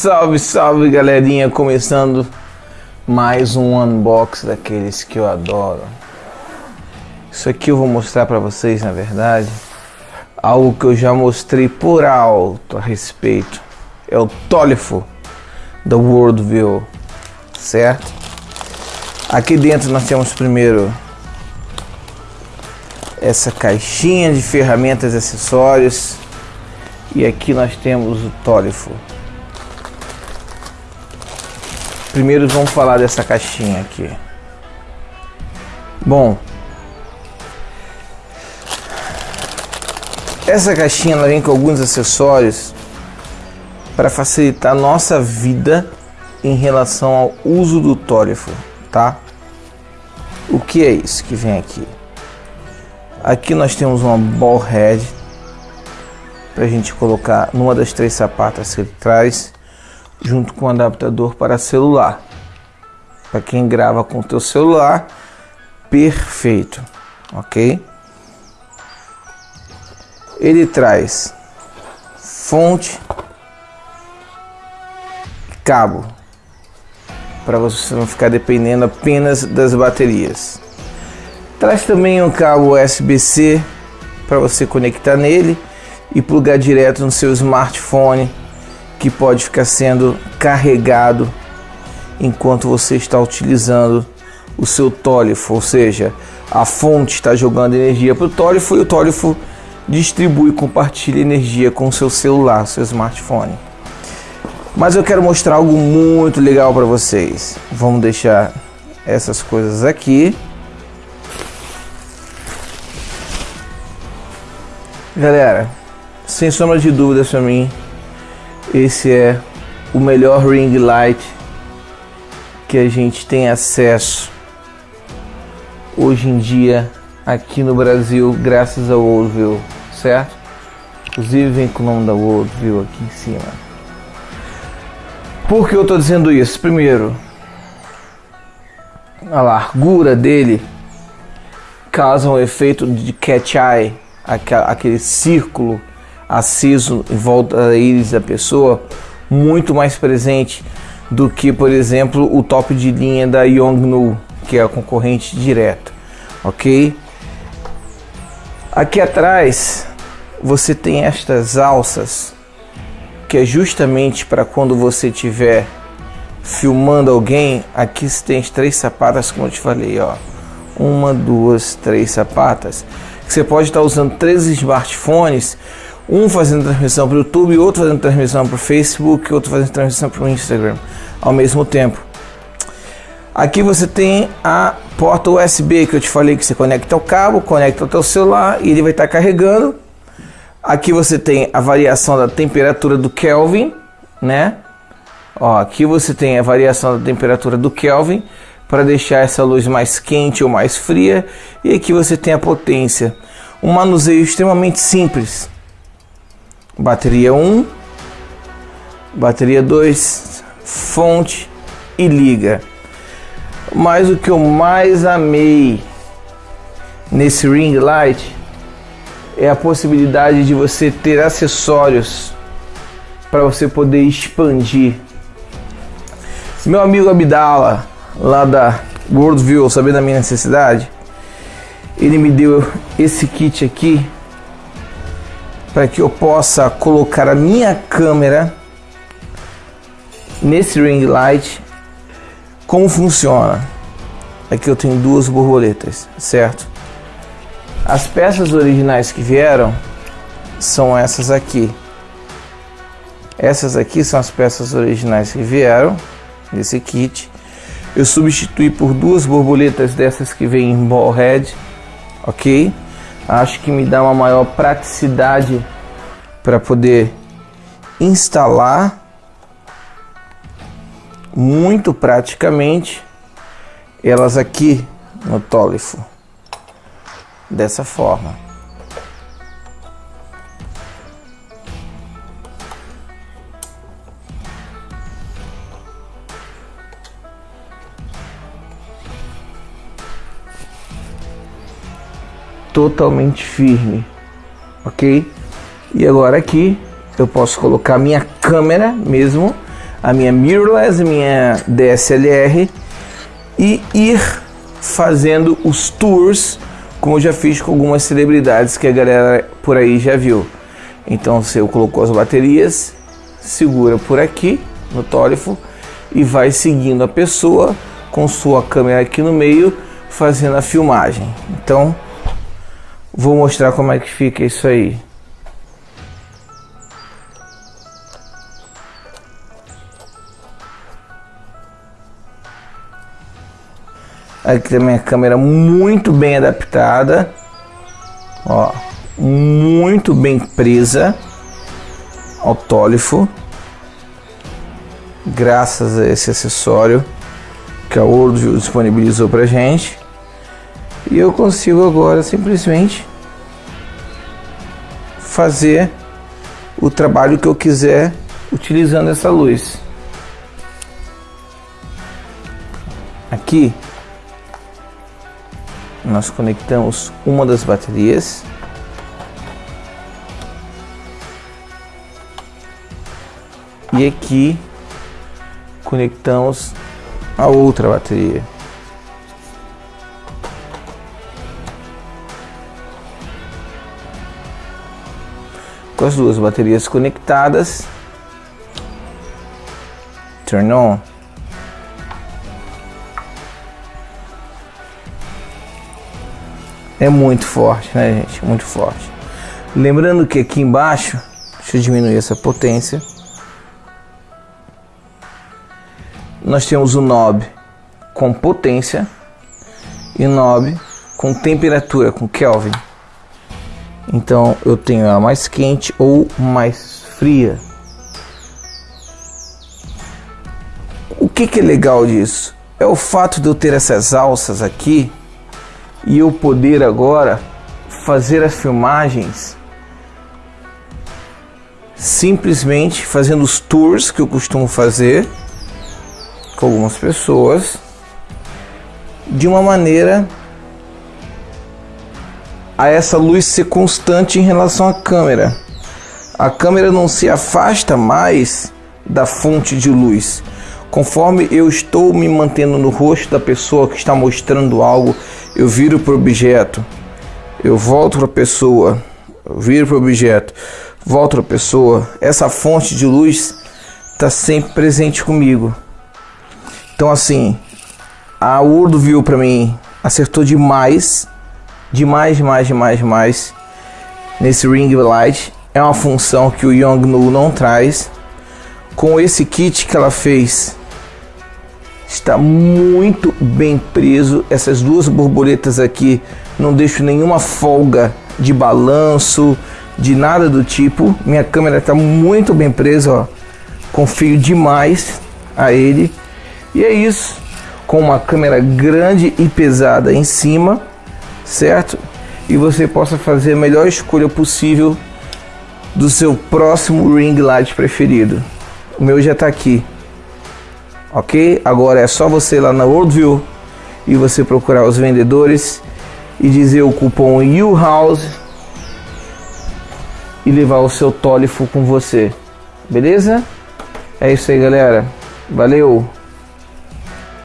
Salve, salve galerinha, começando mais um unbox daqueles que eu adoro. Isso aqui eu vou mostrar para vocês, na verdade, algo que eu já mostrei por alto a respeito. É o Tolifo da Worldview, certo? Aqui dentro nós temos primeiro essa caixinha de ferramentas e acessórios e aqui nós temos o Tolifo. Primeiro vamos falar dessa caixinha aqui. Bom, essa caixinha ela vem com alguns acessórios para facilitar nossa vida em relação ao uso do tólifo, tá? O que é isso que vem aqui? Aqui nós temos uma ball head para a gente colocar numa das três sapatas que ele traz junto com o adaptador para celular. Para quem grava com o teu celular, perfeito, ok? Ele traz fonte, cabo, para você não ficar dependendo apenas das baterias. Traz também um cabo USB-C para você conectar nele e plugar direto no seu smartphone que pode ficar sendo carregado enquanto você está utilizando o seu tólifo, ou seja, a fonte está jogando energia para o tólifo e o tólifo distribui e compartilha energia com o seu celular, seu smartphone. Mas eu quero mostrar algo muito legal para vocês. Vamos deixar essas coisas aqui. Galera, sem sombra de dúvidas para mim, esse é o melhor ring light que a gente tem acesso hoje em dia aqui no Brasil, graças ao Worldview, certo? Inclusive vem com o nome da Worldview aqui em cima. Por que eu estou dizendo isso? Primeiro, a largura dele causa um efeito de catch eye, aquele círculo aceso em volta da íris da pessoa muito mais presente do que, por exemplo, o top de linha da Yongnu, que é a concorrente direta, ok? Aqui atrás você tem estas alças que é justamente para quando você estiver filmando alguém. Aqui você tem as três sapatas, como eu te falei, ó, uma, duas, três sapatas. Você pode estar usando três smartphones um fazendo transmissão para o YouTube, outro fazendo transmissão para o Facebook, outro fazendo transmissão para o Instagram ao mesmo tempo. Aqui você tem a porta USB que eu te falei que você conecta ao cabo, conecta ao teu celular e ele vai estar carregando. Aqui você tem a variação da temperatura do Kelvin, né? Ó, aqui você tem a variação da temperatura do Kelvin para deixar essa luz mais quente ou mais fria. E aqui você tem a potência. Um manuseio extremamente simples bateria 1, bateria 2, fonte e liga. Mas o que eu mais amei nesse ring light é a possibilidade de você ter acessórios para você poder expandir. Meu amigo Abdala, lá da Worldview, sabendo da minha necessidade, ele me deu esse kit aqui para que eu possa colocar a minha câmera nesse ring light. Como funciona? Aqui eu tenho duas borboletas, certo? As peças originais que vieram são essas aqui. Essas aqui são as peças originais que vieram nesse kit. Eu substituí por duas borboletas dessas que vem em ball head, ok? Acho que me dá uma maior praticidade para poder instalar muito praticamente elas aqui no tólifo dessa forma. Totalmente firme, ok? E agora aqui eu posso colocar minha câmera mesmo a minha mirrorless, minha DSLR e ir fazendo os tours, como eu já fiz com algumas celebridades que a galera por aí já viu. Então você colocou as baterias, segura por aqui no tólifo e vai seguindo a pessoa com sua câmera aqui no meio fazendo a filmagem. Então vou mostrar como é que fica isso aí. Aqui também a câmera muito bem adaptada. Ó, muito bem presa ao tólifo. Graças a esse acessório que a Worldview disponibilizou pra gente. E eu consigo agora simplesmente fazer o trabalho que eu quiser utilizando essa luz. Aqui nós conectamos uma das baterias e aqui conectamos a outra bateria. Com as duas baterias conectadas, turn on. É muito forte, né, gente? Muito forte. Lembrando que aqui embaixo, deixa eu diminuir essa potência. Nós temos o knob com potência e knob com temperatura, com Kelvin. Então eu tenho a mais quente ou mais fria. O que, que é legal disso? É o fato de eu ter essas alças aqui e eu poder agora fazer as filmagens simplesmente fazendo os tours que eu costumo fazer com algumas pessoas de uma maneira a essa luz ser constante em relação à câmera. A câmera não se afasta mais da fonte de luz. Conforme eu estou me mantendo no rosto da pessoa que está mostrando algo, eu viro para o objeto, eu volto para a pessoa, eu viro para o objeto, volto para a pessoa. Essa fonte de luz está sempre presente comigo. Então assim, a Urdo viu para mim, acertou demais, demais, demais, demais, demais nesse ring light. É uma função que o Yongnu não traz. Com esse kit que ela fez, está muito bem preso. Essas duas borboletas aqui não deixo nenhuma folga de balanço, de nada do tipo. Minha câmera está muito bem presa, ó. Confio demais a ele. E é isso. Com uma câmera grande e pesada em cima, certo? E você possa fazer a melhor escolha possível do seu próximo ring light preferido. O meu já está aqui ok? Agora é só você ir lá na Worldview e você procurar os vendedores e dizer o cupom UHOUSE e levar o seu tólifo com você, beleza? É isso aí, galera. Valeu!